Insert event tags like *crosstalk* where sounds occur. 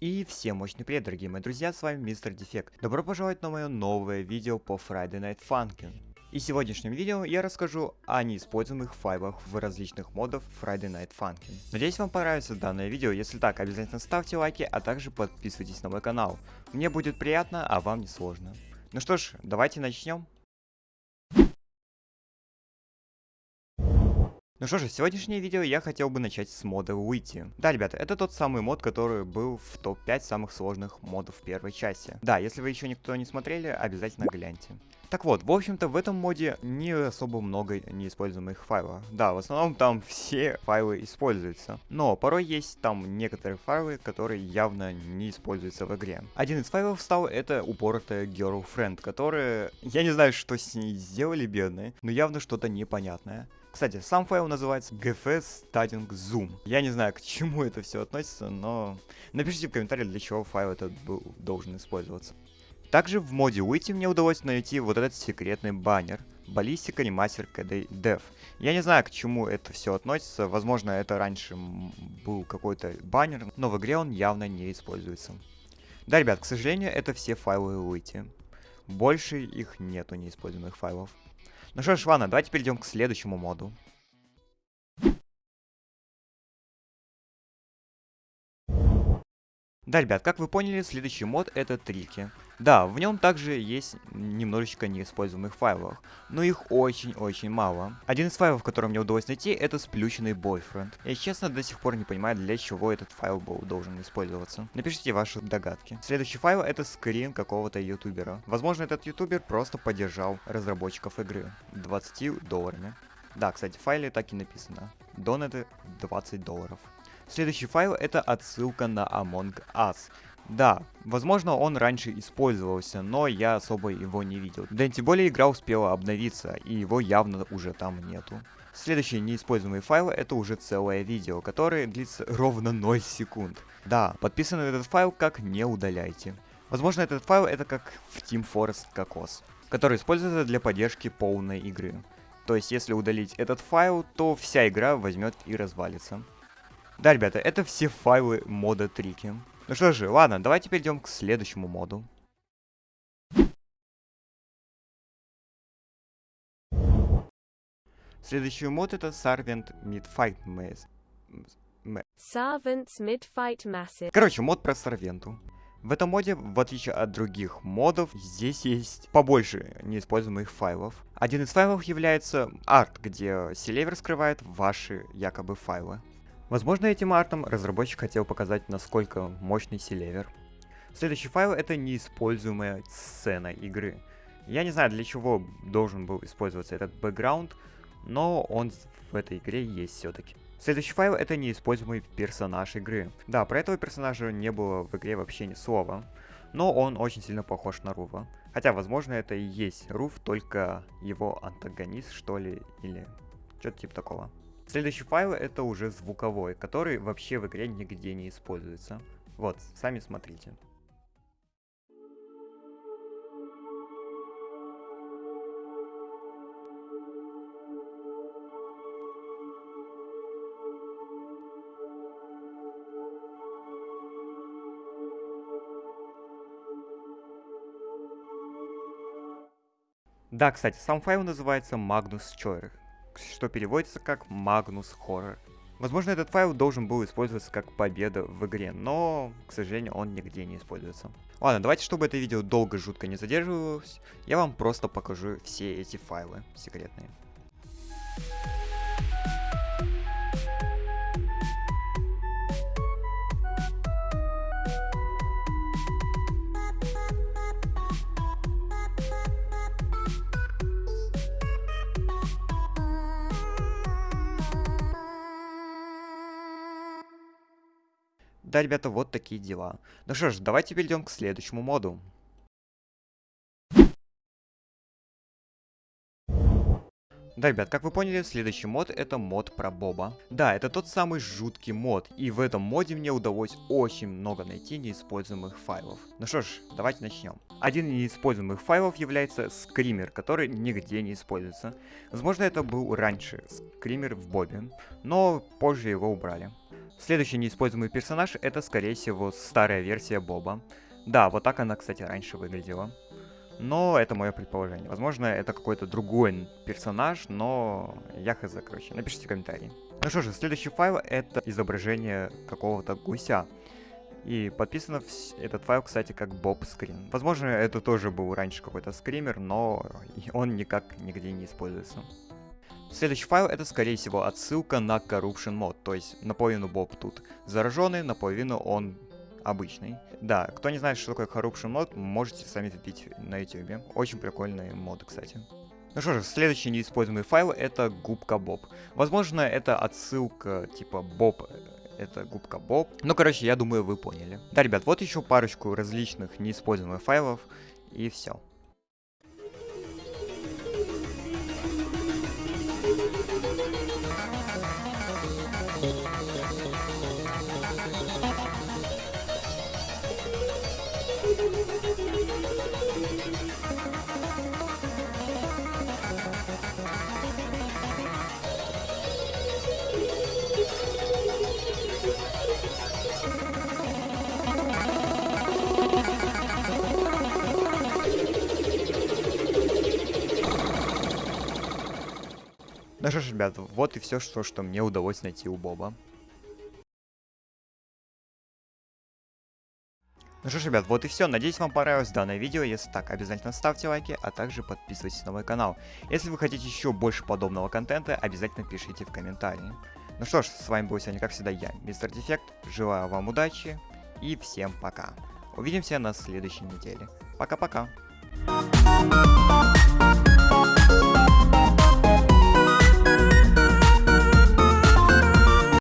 И всем мощный привет, дорогие мои друзья, с вами Мистер Дефект. Добро пожаловать на мое новое видео по Friday Night Funkin'. И в сегодняшнем видео я расскажу о неиспользуемых файлах в различных модах Friday Night Funkin'. Надеюсь вам понравится данное видео, если так, обязательно ставьте лайки, а также подписывайтесь на мой канал. Мне будет приятно, а вам не сложно. Ну что ж, давайте начнем. Ну что же, сегодняшнее видео я хотел бы начать с мода Уити. Да, ребята, это тот самый мод, который был в топ-5 самых сложных модов в первой части. Да, если вы еще никто не смотрели, обязательно гляньте. Так вот, в общем-то, в этом моде не особо много неиспользуемых файлов. Да, в основном там все файлы используются. Но порой есть там некоторые файлы, которые явно не используются в игре. Один из файлов стал это упоротая girlfriend, которая... Я не знаю, что с ней сделали, бедные, но явно что-то непонятное. Кстати, сам файл называется gfs starting zoom. Я не знаю, к чему это все относится, но напишите в комментариях, для чего файл этот был, должен использоваться. Также в моде Уйти мне удалось найти вот этот секретный баннер. Баллистика ремастер KD Dev. Я не знаю, к чему это все относится. Возможно, это раньше был какой-то баннер, но в игре он явно не используется. Да, ребят, к сожалению, это все файлы Уйти. Больше их нету неиспользуемых файлов. Ну что ж, ладно, давайте перейдем к следующему моду. Да, ребят, как вы поняли, следующий мод это трики. Да, в нем также есть немножечко неиспользуемых файлов, но их очень-очень мало. Один из файлов, который мне удалось найти, это сплющенный бойфренд. Я честно до сих пор не понимаю, для чего этот файл был должен использоваться. Напишите ваши догадки. Следующий файл это скрин какого-то ютубера. Возможно, этот ютубер просто поддержал разработчиков игры 20 долларами. Да, кстати, в файле так и написано. Донаты 20 долларов. Следующий файл это отсылка на Among Us. Да, возможно он раньше использовался, но я особо его не видел. Да и тем более игра успела обновиться, и его явно уже там нету. Следующий неиспользуемый файл это уже целое видео, которое длится *laughs* ровно 0 секунд. Да, подписанный этот файл как не удаляйте. Возможно этот файл это как в Team Forest Кокос, который используется для поддержки полной игры. То есть если удалить этот файл, то вся игра возьмет и развалится. Да, ребята, это все файлы мода трики. Ну что же, ладно, давайте перейдем к следующему моду. Следующий мод это Servant Midfight Maze. Servants Midfight Massive. Короче, мод про Сорвенту. В этом моде, в отличие от других модов, здесь есть побольше неиспользуемых файлов. Один из файлов является арт, где Селевер скрывает ваши якобы файлы. Возможно, этим артом разработчик хотел показать, насколько мощный селевер. Следующий файл это неиспользуемая сцена игры. Я не знаю, для чего должен был использоваться этот бэкграунд, но он в этой игре есть все-таки. Следующий файл это неиспользуемый персонаж игры. Да, про этого персонажа не было в игре вообще ни слова, но он очень сильно похож на Рува. Хотя, возможно, это и есть Рув, только его антагонист, что ли, или что-то типа такого. Следующий файл это уже звуковой, который вообще в игре нигде не используется. Вот, сами смотрите. Да, кстати, сам файл называется Magnus Choir что переводится как Magnus Horror. Возможно, этот файл должен был использоваться как победа в игре, но, к сожалению, он нигде не используется. Ладно, давайте, чтобы это видео долго жутко не задерживалось, я вам просто покажу все эти файлы секретные. Да, ребята, вот такие дела. Ну что ж, давайте перейдем к следующему моду. Да, ребят, как вы поняли, следующий мод это мод про Боба. Да, это тот самый жуткий мод, и в этом моде мне удалось очень много найти неиспользуемых файлов. Ну что ж, давайте начнем. Один из неиспользуемых файлов является скример, который нигде не используется. Возможно, это был раньше скример в Бобе, но позже его убрали. Следующий неиспользуемый персонаж это, скорее всего, старая версия Боба. Да, вот так она, кстати, раньше выглядела. Но это мое предположение. Возможно, это какой-то другой персонаж, но я хз, короче. Напишите комментарии. Ну что же, следующий файл это изображение какого-то гуся. И подписано этот файл, кстати, как Bob Screen. Возможно, это тоже был раньше какой-то скример, но он никак нигде не используется. Следующий файл это, скорее всего, отсылка на Corruption мод, то есть наполовину Боб тут зараженный, наполовину он обычный. Да, кто не знает, что такое Corruption мод, можете сами вбить на YouTube. Очень прикольный мод, кстати. Ну что же, следующий неиспользуемый файл это губка Боб. Возможно, это отсылка типа Боб это губка Боб. Ну, короче, я думаю, вы поняли. Да, ребят, вот еще парочку различных неиспользуемых файлов, и все. Ну что ж, ребят, вот и все, что, что мне удалось найти у Боба. Ну что ж, ребят, вот и все. Надеюсь, вам понравилось данное видео. Если так, обязательно ставьте лайки, а также подписывайтесь на мой канал. Если вы хотите еще больше подобного контента, обязательно пишите в комментарии. Ну что ж, с вами был сегодня, как всегда, я, Мистер Дефект. Желаю вам удачи и всем пока. Увидимся на следующей неделе. Пока-пока.